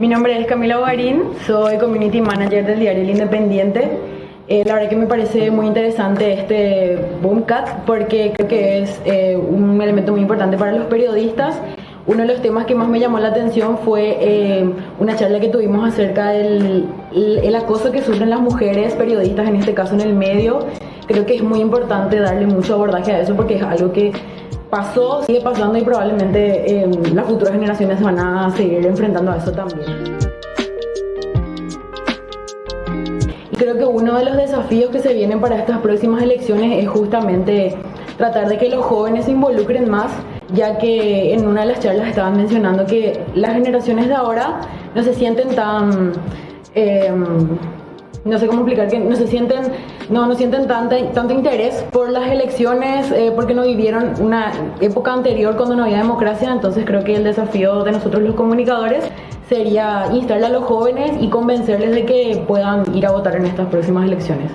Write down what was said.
Mi nombre es Camila Bogarín, soy Community Manager del diario El Independiente. Eh, la verdad que me parece muy interesante este Boomcat porque creo que es eh, un elemento muy importante para los periodistas. Uno de los temas que más me llamó la atención fue eh, una charla que tuvimos acerca del el acoso que sufren las mujeres periodistas, en este caso en el medio. Creo que es muy importante darle mucho abordaje a eso porque es algo que pasó, sigue pasando y probablemente eh, las futuras generaciones se van a seguir enfrentando a eso también. Y creo que uno de los desafíos que se vienen para estas próximas elecciones es justamente tratar de que los jóvenes se involucren más, ya que en una de las charlas estaban mencionando que las generaciones de ahora no se sienten tan... Eh, no sé cómo explicar que no se sienten, no, no sienten tanto interés por las elecciones eh, porque no vivieron una época anterior cuando no había democracia, entonces creo que el desafío de nosotros los comunicadores sería instarle a los jóvenes y convencerles de que puedan ir a votar en estas próximas elecciones.